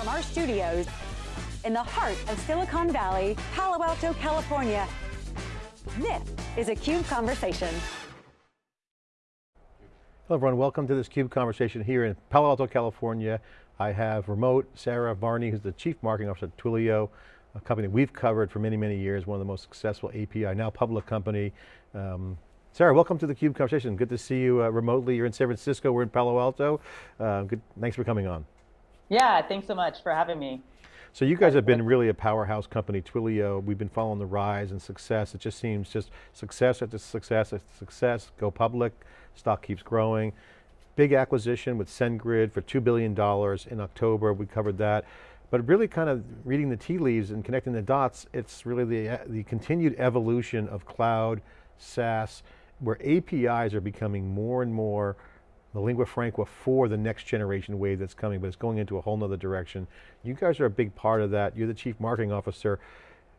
From our studios in the heart of Silicon Valley, Palo Alto, California, this is a CUBE Conversation. Hello everyone, welcome to this CUBE conversation here in Palo Alto, California. I have remote Sarah Varni, who's the Chief Marketing Officer at Twilio, a company we've covered for many, many years, one of the most successful API, now public company. Um, Sarah, welcome to the CUBE conversation. Good to see you uh, remotely. You're in San Francisco, we're in Palo Alto. Uh, good, thanks for coming on. Yeah, thanks so much for having me. So you guys have been really a powerhouse company, Twilio. We've been following the rise and success. It just seems just success after success after success, go public, stock keeps growing. Big acquisition with SendGrid for $2 billion in October, we covered that. But really kind of reading the tea leaves and connecting the dots, it's really the, the continued evolution of cloud, SaaS, where APIs are becoming more and more the lingua franca for the next generation wave that's coming, but it's going into a whole nother direction. You guys are a big part of that. You're the chief marketing officer.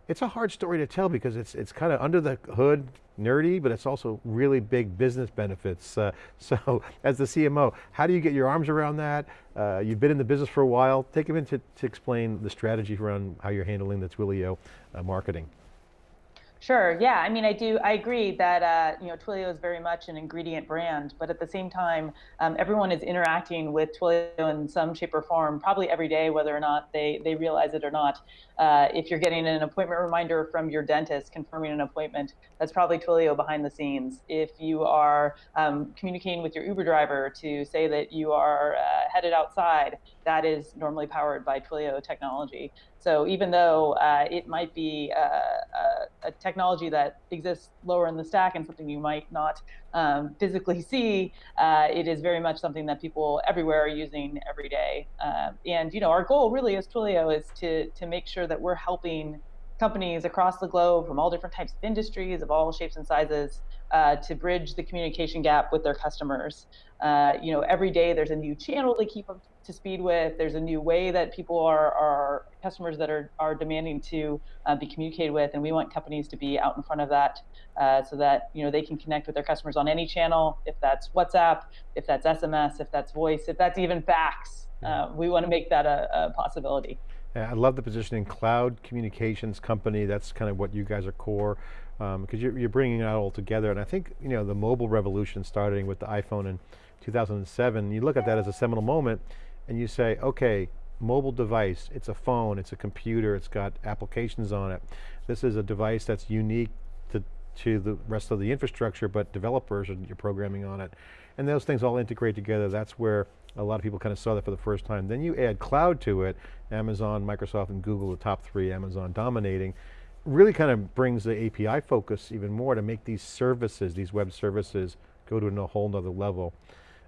It's a hard story to tell because it's, it's kind of under the hood, nerdy, but it's also really big business benefits. Uh, so as the CMO, how do you get your arms around that? Uh, you've been in the business for a while. Take a minute to, to explain the strategy around how you're handling the Twilio uh, marketing. Sure. Yeah. I mean, I do. I agree that uh, you know Twilio is very much an ingredient brand, but at the same time, um, everyone is interacting with Twilio in some shape or form, probably every day, whether or not they they realize it or not. Uh, if you're getting an appointment reminder from your dentist confirming an appointment, that's probably Twilio behind the scenes. If you are um, communicating with your Uber driver to say that you are uh, headed outside, that is normally powered by Twilio technology. So even though uh, it might be a, uh, a, a, technology that exists lower in the stack and something you might not um, physically see, uh, it is very much something that people everywhere are using every day. Uh, and you know, our goal really as Twilio is to to make sure that we're helping companies across the globe from all different types of industries of all shapes and sizes uh, to bridge the communication gap with their customers. Uh, you know, every day there's a new channel to keep up to speed with. There's a new way that people are, are customers that are, are demanding to uh, be communicated with, and we want companies to be out in front of that uh, so that you know they can connect with their customers on any channel, if that's WhatsApp, if that's SMS, if that's voice, if that's even fax. Uh, we want to make that a, a possibility. I love the positioning, cloud communications company, that's kind of what you guys are core, because um, you're, you're, bringing it all together. And I think, you know, the mobile revolution starting with the iPhone in 2007, you look at that as a seminal moment and you say, okay, mobile device, it's a phone, it's a computer, it's got applications on it. This is a device that's unique to, to the rest of the infrastructure, but developers are you're programming on it. And those things all integrate together, that's where a lot of people kind of saw that for the first time. Then you add cloud to it, Amazon, Microsoft, and Google, the top three, Amazon dominating, really kind of brings the API focus even more to make these services, these web services, go to a whole nother level.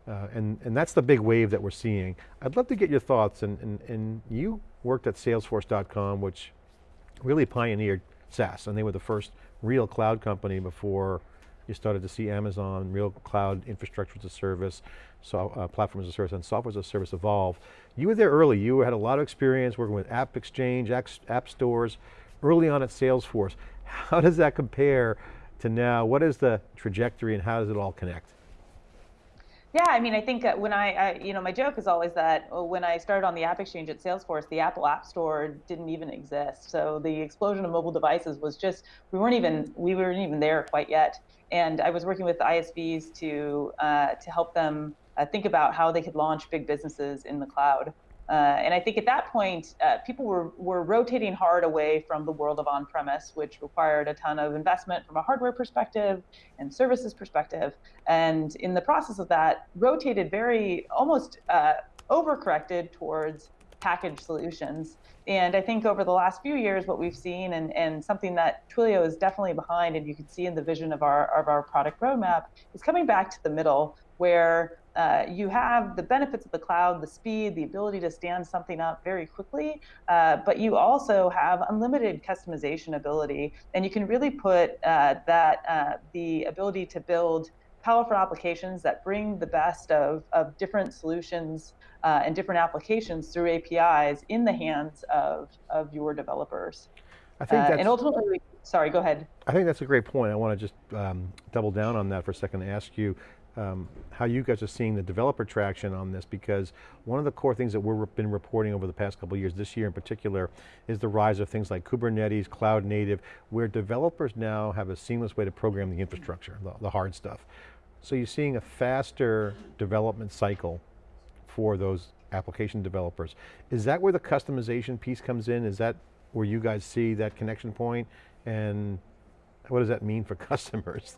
Uh, and, and that's the big wave that we're seeing. I'd love to get your thoughts, and, and, and you worked at salesforce.com, which really pioneered SaaS, and they were the first real cloud company before you started to see Amazon, real cloud infrastructure as a service, so, uh, platform as a service, and software as a service evolve. You were there early. You had a lot of experience working with App Exchange, app stores, early on at Salesforce. How does that compare to now? What is the trajectory and how does it all connect? Yeah, I mean, I think when I, I, you know, my joke is always that uh, when I started on the App Exchange at Salesforce, the Apple App Store didn't even exist. So the explosion of mobile devices was just, we weren't even, we weren't even there quite yet. And I was working with ISVs to uh, to help them uh, think about how they could launch big businesses in the cloud. Uh, and I think at that point, uh, people were, were rotating hard away from the world of on-premise, which required a ton of investment from a hardware perspective and services perspective. And in the process of that, rotated very almost uh, overcorrected towards packaged solutions. And I think over the last few years, what we've seen and, and something that Twilio is definitely behind, and you can see in the vision of our, of our product roadmap, is coming back to the middle where uh, you have the benefits of the cloud, the speed, the ability to stand something up very quickly, uh, but you also have unlimited customization ability, and you can really put uh, that uh, the ability to build powerful applications that bring the best of, of different solutions uh, and different applications through APIs in the hands of, of your developers. I think uh, that's, and ultimately, sorry, go ahead. I think that's a great point. I want to just um, double down on that for a second and ask you, um, how you guys are seeing the developer traction on this because one of the core things that we've been reporting over the past couple years, this year in particular, is the rise of things like Kubernetes, cloud native, where developers now have a seamless way to program the infrastructure, the, the hard stuff. So you're seeing a faster development cycle for those application developers. Is that where the customization piece comes in? Is that where you guys see that connection point? And what does that mean for customers?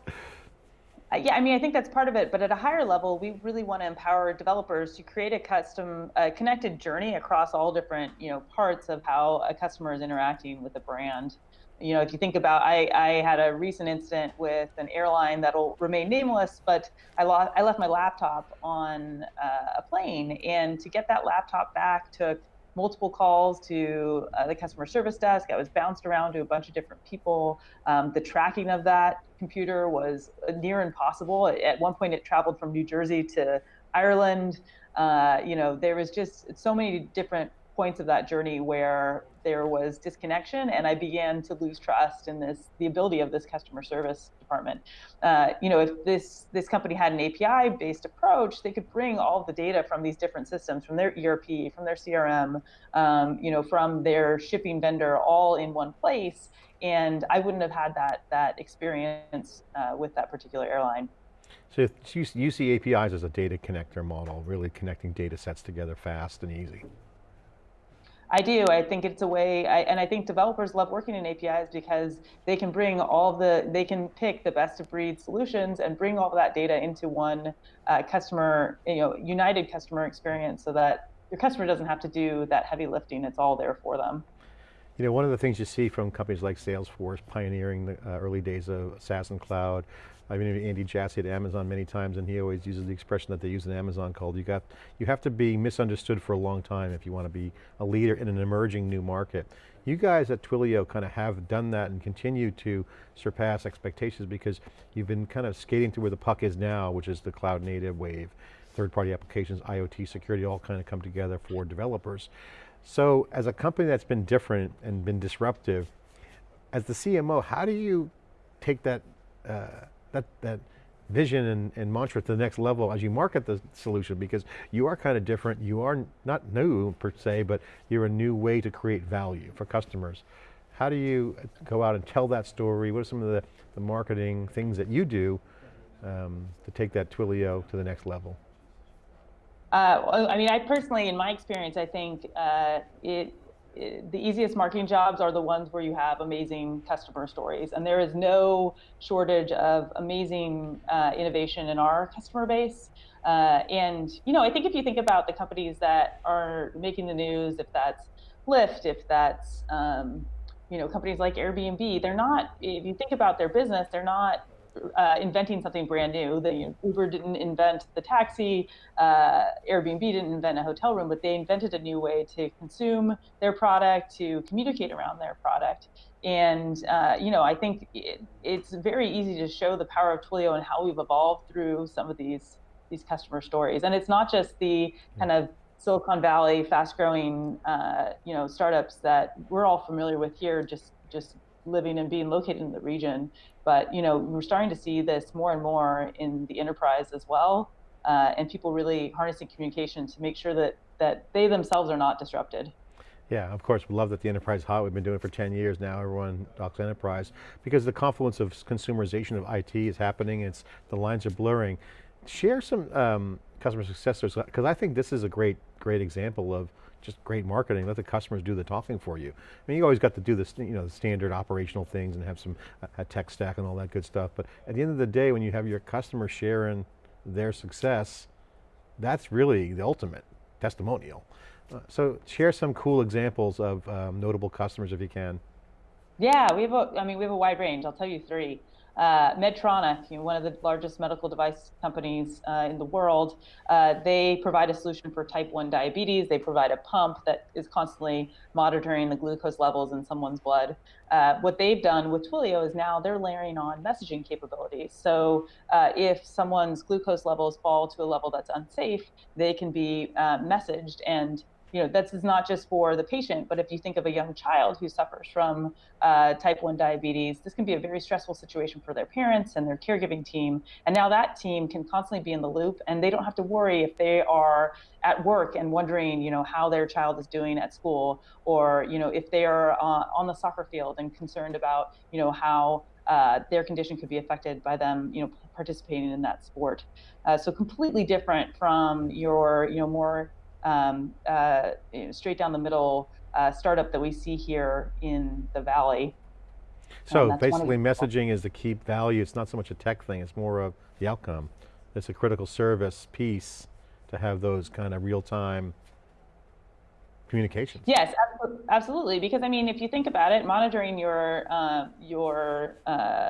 Yeah, I mean, I think that's part of it, but at a higher level, we really want to empower developers to create a custom, uh, connected journey across all different, you know, parts of how a customer is interacting with a brand. You know, if you think about, I, I had a recent incident with an airline that'll remain nameless, but I, lost, I left my laptop on uh, a plane, and to get that laptop back took multiple calls to uh, the customer service desk. I was bounced around to a bunch of different people. Um, the tracking of that computer was near impossible. At one point, it traveled from New Jersey to Ireland. Uh, you know, there was just so many different points of that journey where there was disconnection and I began to lose trust in this the ability of this customer service department. Uh, you know, if this this company had an API based approach, they could bring all the data from these different systems, from their ERP, from their CRM, um, you know, from their shipping vendor, all in one place, and I wouldn't have had that that experience uh, with that particular airline. So you see APIs as a data connector model, really connecting data sets together fast and easy. I do. I think it's a way, I, and I think developers love working in APIs because they can bring all the, they can pick the best of breed solutions and bring all that data into one uh, customer, you know, united customer experience so that your customer doesn't have to do that heavy lifting. It's all there for them. You know, one of the things you see from companies like Salesforce pioneering the uh, early days of SaaS and cloud, I've interviewed Andy Jassy at Amazon many times and he always uses the expression that they use in Amazon called, you got, you have to be misunderstood for a long time if you want to be a leader in an emerging new market. You guys at Twilio kind of have done that and continue to surpass expectations because you've been kind of skating to where the puck is now, which is the cloud native wave, third party applications, IoT, security, all kind of come together for developers. So as a company that's been different and been disruptive, as the CMO, how do you take that uh, that, that vision and, and, mantra to the next level as you market the solution because you are kind of different, you are not new per se, but you're a new way to create value for customers. How do you go out and tell that story? What are some of the, the marketing things that you do um, to take that Twilio to the next level? Uh, I mean, I personally, in my experience, I think uh, it the easiest marketing jobs are the ones where you have amazing customer stories. And there is no shortage of amazing uh, innovation in our customer base. Uh, and, you know, I think if you think about the companies that are making the news, if that's Lyft, if that's, um, you know, companies like Airbnb, they're not, if you think about their business, they're not uh, inventing something brand new. The, you know, Uber didn't invent the taxi, uh, Airbnb didn't invent a hotel room, but they invented a new way to consume their product, to communicate around their product. And uh, you know, I think it, it's very easy to show the power of Twilio and how we've evolved through some of these these customer stories. And it's not just the kind of Silicon Valley fast-growing, uh, you know, startups that we're all familiar with here, just just living and being located in the region. But you know, we're starting to see this more and more in the enterprise as well, uh, and people really harnessing communication to make sure that that they themselves are not disrupted. Yeah, of course, we love that the enterprise hot. We've been doing it for 10 years now, everyone talks enterprise, because the confluence of consumerization of IT is happening, it's, the lines are blurring. Share some um, customer success stories, because I think this is a great, great example of just great marketing. Let the customers do the talking for you. I mean, you always got to do the, you know, the standard operational things and have some a tech stack and all that good stuff. But at the end of the day, when you have your customer sharing their success, that's really the ultimate testimonial. Uh, so share some cool examples of um, notable customers if you can. Yeah, we have a, I mean, we have a wide range. I'll tell you three uh, Medtronic, you know, one of the largest medical device companies uh, in the world, uh, they provide a solution for type 1 diabetes. They provide a pump that is constantly monitoring the glucose levels in someone's blood. Uh, what they've done with Twilio is now they're layering on messaging capabilities. So uh, if someone's glucose levels fall to a level that's unsafe, they can be uh, messaged and you know, this is not just for the patient, but if you think of a young child who suffers from uh, type 1 diabetes, this can be a very stressful situation for their parents and their caregiving team. And now that team can constantly be in the loop and they don't have to worry if they are at work and wondering, you know, how their child is doing at school or, you know, if they are uh, on the soccer field and concerned about, you know, how uh, their condition could be affected by them, you know, participating in that sport. Uh, so completely different from your, you know, more um, uh, you know, straight down the middle uh, startup that we see here in the Valley. So basically messaging is the key value. It's not so much a tech thing, it's more of the outcome. It's a critical service piece to have those kind of real-time communications. Yes, absolutely. Because I mean, if you think about it, monitoring your uh, your uh,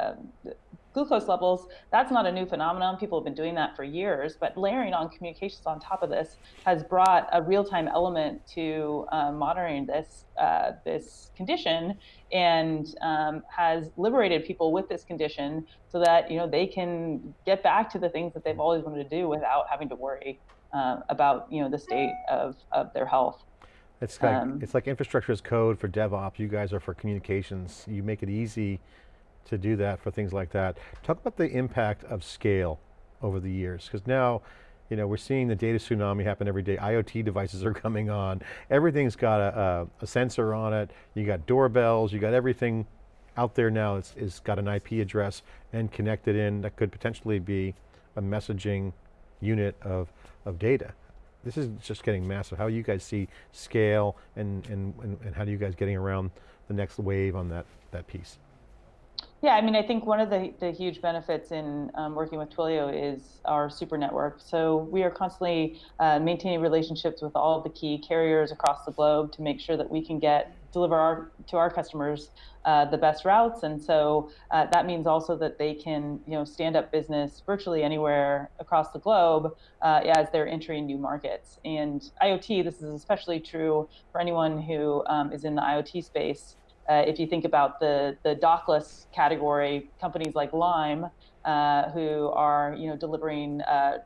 glucose levels, that's not a new phenomenon. People have been doing that for years, but layering on communications on top of this has brought a real-time element to uh, monitoring this uh, this condition and um, has liberated people with this condition so that you know they can get back to the things that they've always wanted to do without having to worry uh, about you know the state of, of their health. It's like, um, it's like infrastructure as code for DevOps. You guys are for communications. You make it easy to do that for things like that. Talk about the impact of scale over the years, because now, you know, we're seeing the data tsunami happen every day. IoT devices are coming on. Everything's got a, a, a sensor on it. You got doorbells, you got everything out there now is got an IP address and connected in that could potentially be a messaging unit of, of data. This is just getting massive. How you guys see scale and, and, and, and how do you guys getting around the next wave on that, that piece? Yeah, I mean, I think one of the, the huge benefits in um, working with Twilio is our super network. So we are constantly uh, maintaining relationships with all of the key carriers across the globe to make sure that we can get deliver our to our customers uh, the best routes. And so uh, that means also that they can you know stand up business virtually anywhere across the globe uh, as they're entering new markets. And IoT, this is especially true for anyone who um, is in the IoT space. Uh, if you think about the, the dockless category, companies like Lime, uh, who are you know delivering uh,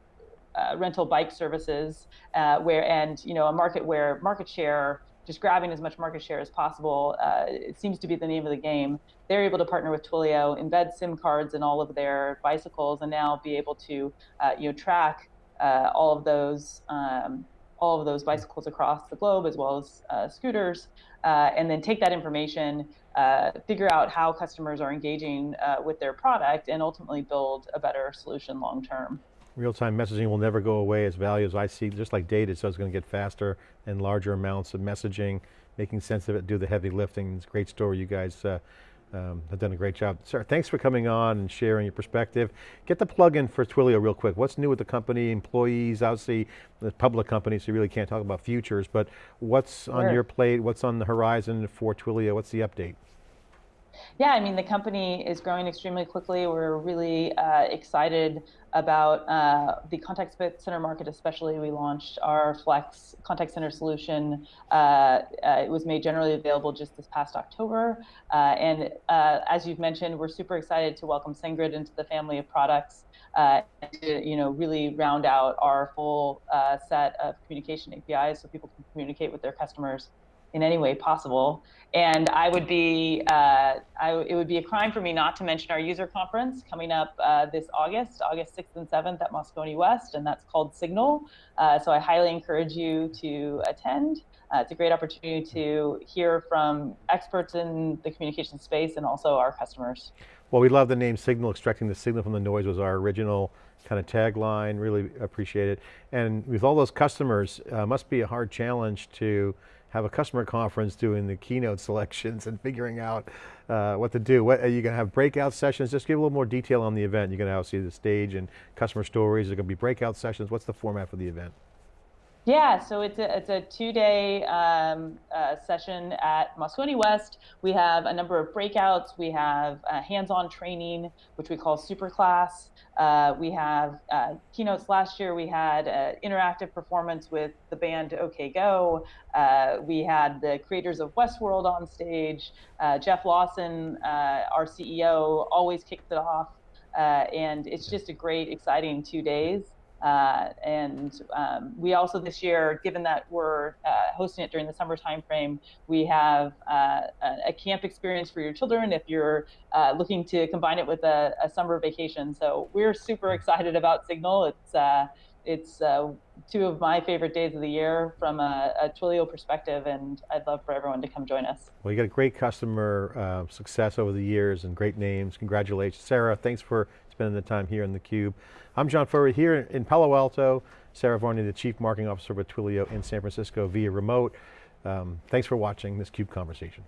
uh rental bike services, uh, where and you know a market where market share, just grabbing as much market share as possible, uh, it seems to be the name of the game. They're able to partner with Twilio, embed SIM cards in all of their bicycles, and now be able to you know track all of those. Um, all of those bicycles across the globe, as well as uh, scooters, uh, and then take that information, uh, figure out how customers are engaging uh, with their product, and ultimately build a better solution long term. Real-time messaging will never go away as values I see, just like data, so it's going to get faster and larger amounts of messaging, making sense of it, do the heavy lifting. It's a great story you guys uh, um, have done a great job. Sir, thanks for coming on and sharing your perspective. Get the plug in for Twilio real quick. What's new with the company, employees, obviously the public company, so you really can't talk about futures, but what's sure. on your plate, what's on the horizon for Twilio, what's the update? Yeah, I mean, the company is growing extremely quickly. We're really uh, excited about uh, the contact center market, especially. We launched our Flex contact center solution. Uh, uh it was made generally available just this past October. Uh, and uh, as you've mentioned, we're super excited to welcome SendGrid into the family of products. to you know really round out our full set of communication APIs so people can communicate with their customers in any way possible. And I would be, uh, I, it would be a crime for me not to mention our user conference coming up uh, this August, August 6th and 7th at Moscone West, and that's called Signal. Uh, so I highly encourage you to attend. Uh, it's a great opportunity to hear from experts in the communication space and also our customers. Well, we love the name Signal, extracting the signal from the noise was our original kind of tagline, really appreciate it. And with all those customers, uh, must be a hard challenge to have a customer conference doing the keynote selections and figuring out uh, what to do. What, are you going to have breakout sessions? Just give a little more detail on the event. You're going to see the stage and customer stories. Are going to be breakout sessions. What's the format for the event? Yeah, so it's a, it's a two-day um, uh, session at Moscone West. We have a number of breakouts. We have uh, hands-on training, which we call Superclass. Uh, we have uh, keynotes last year. We had uh, interactive performance with the band OK Go. Uh, we had the creators of Westworld on stage. Jeff Lawson, our CEO, always kicked it off. and it's just a great, exciting two days. Uh, and um, we also this year, given that we're uh, hosting it during the summer timeframe, we have uh, a camp experience for your children if you're uh, looking to combine it with a, a, summer vacation. So we're super excited about Signal. It's uh, it's uh, two of my favorite days of the year from a, a, Twilio perspective, and I'd love for everyone to come join us. Well, you got a great customer success over the years and great names. Congratulations. Sarah, thanks for spending the time here in theCUBE. I'm John Furrier here in Palo Alto. Sarah Varni, the Chief Marketing Officer with Twilio in San Francisco via remote. Um, thanks for watching this CUBE conversation.